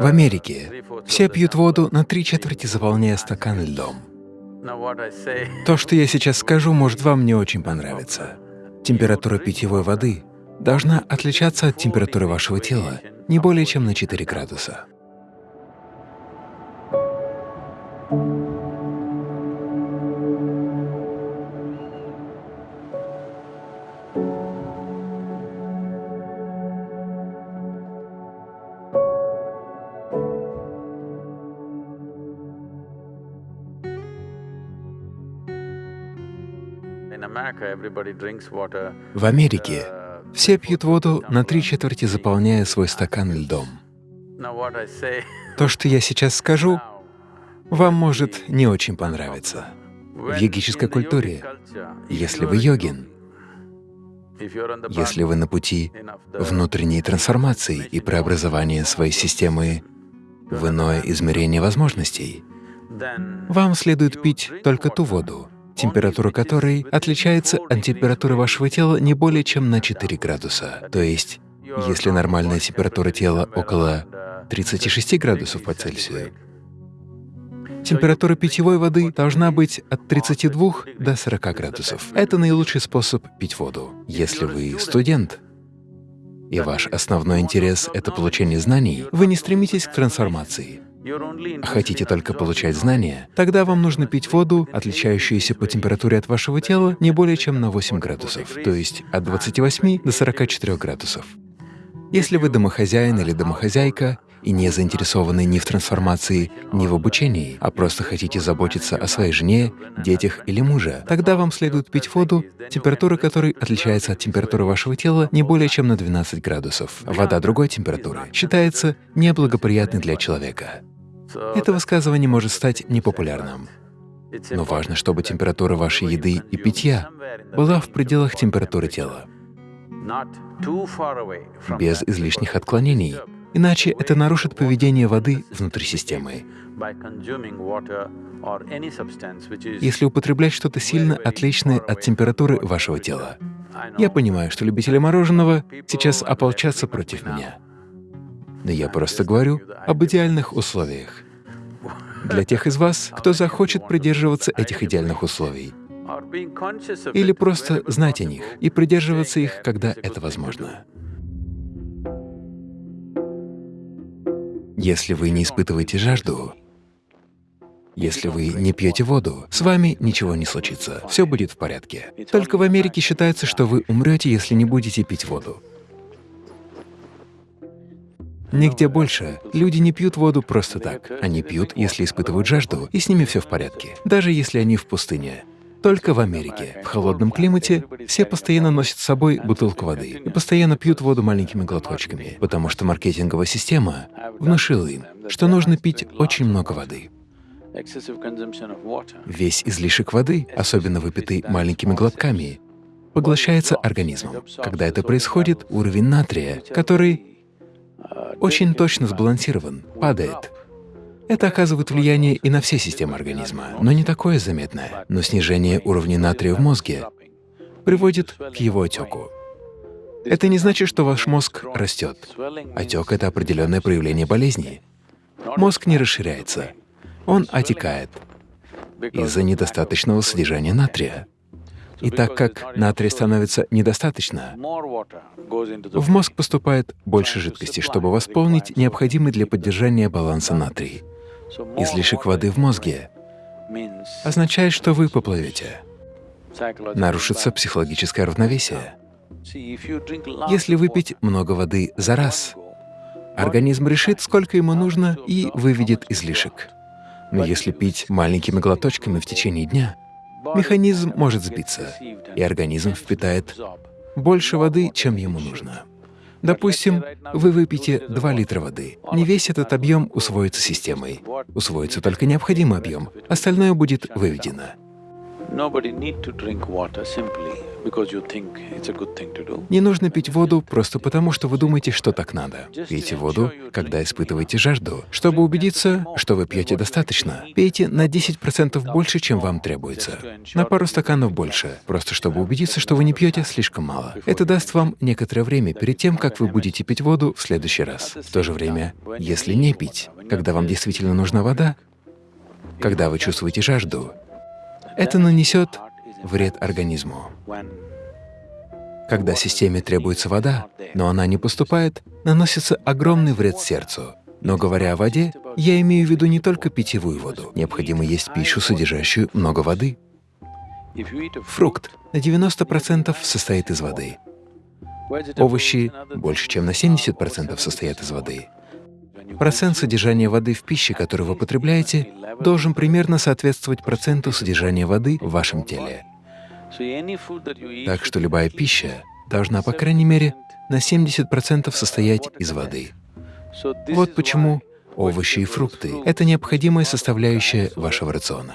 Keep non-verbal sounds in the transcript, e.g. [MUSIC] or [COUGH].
В Америке все пьют воду на три четверти, заполняя стакан льдом. То, что я сейчас скажу, может вам не очень понравиться. Температура питьевой воды должна отличаться от температуры вашего тела не более чем на 4 градуса. В Америке все пьют воду на три четверти, заполняя свой стакан льдом. [LAUGHS] То, что я сейчас скажу, вам может не очень понравиться. В йогической культуре, если вы йогин, если вы на пути внутренней трансформации и преобразования своей системы в иное измерение возможностей, вам следует пить только ту воду, температура которой отличается от температуры вашего тела не более чем на 4 градуса. То есть, если нормальная температура тела около 36 градусов по Цельсию, температура питьевой воды должна быть от 32 до 40 градусов. Это наилучший способ пить воду. Если вы студент, и ваш основной интерес — это получение знаний, вы не стремитесь к трансформации хотите только получать знания, тогда вам нужно пить воду, отличающуюся по температуре от вашего тела не более чем на 8 градусов, то есть от 28 до 44 градусов. Если вы домохозяин или домохозяйка и не заинтересованы ни в трансформации, ни в обучении, а просто хотите заботиться о своей жене, детях или муже, тогда вам следует пить воду, температура которой отличается от температуры вашего тела не более чем на 12 градусов. Вода другой температуры считается неблагоприятной для человека. Это высказывание может стать непопулярным. Но важно, чтобы температура вашей еды и питья была в пределах температуры тела, без излишних отклонений, иначе это нарушит поведение воды внутри системы. Если употреблять что-то сильно отличное от температуры вашего тела. Я понимаю, что любители мороженого сейчас ополчатся против меня. Но я просто говорю об идеальных условиях. Для тех из вас, кто захочет придерживаться этих идеальных условий. Или просто знать о них и придерживаться их, когда это возможно. Если вы не испытываете жажду, если вы не пьете воду, с вами ничего не случится, все будет в порядке. Только в Америке считается, что вы умрете, если не будете пить воду. Нигде больше люди не пьют воду просто так. Они пьют, если испытывают жажду, и с ними все в порядке, даже если они в пустыне. Только в Америке, в холодном климате, все постоянно носят с собой бутылку воды и постоянно пьют воду маленькими глоточками, потому что маркетинговая система внушила им, что нужно пить очень много воды. Весь излишек воды, особенно выпитый маленькими глотками, поглощается организмом. Когда это происходит, уровень натрия, который очень точно сбалансирован, падает. Это оказывает влияние и на все системы организма, но не такое заметное. Но снижение уровня натрия в мозге приводит к его отеку. Это не значит, что ваш мозг растет. Отек — это определенное проявление болезни. Мозг не расширяется, он отекает из-за недостаточного содержания натрия. И так как натрия становится недостаточно, в мозг поступает больше жидкости, чтобы восполнить необходимый для поддержания баланса натрий. Излишек воды в мозге означает, что вы поплывете. Нарушится психологическое равновесие. Если выпить много воды за раз, организм решит, сколько ему нужно, и выведет излишек. Но если пить маленькими глоточками в течение дня, механизм может сбиться, и организм впитает больше воды, чем ему нужно. Допустим, вы выпьете 2 литра воды. Не весь этот объем усвоится системой. Усвоится только необходимый объем, остальное будет выведено. Не нужно пить воду просто потому, что вы думаете, что так надо. Пейте воду, когда испытываете жажду. Чтобы убедиться, что вы пьете достаточно, пейте на 10% больше, чем вам требуется. На пару стаканов больше, просто чтобы убедиться, что вы не пьете слишком мало. Это даст вам некоторое время перед тем, как вы будете пить воду в следующий раз. В то же время, если не пить, когда вам действительно нужна вода, когда вы чувствуете жажду, это нанесет вред организму. Когда системе требуется вода, но она не поступает, наносится огромный вред сердцу. Но говоря о воде, я имею в виду не только питьевую воду. Необходимо есть пищу, содержащую много воды. Фрукт на 90% состоит из воды. Овощи больше чем на 70% состоят из воды. Процент содержания воды в пище, которую вы потребляете, должен примерно соответствовать проценту содержания воды в вашем теле. Так что любая пища должна, по крайней мере, на 70% состоять из воды. Вот почему овощи и фрукты — это необходимая составляющая вашего рациона.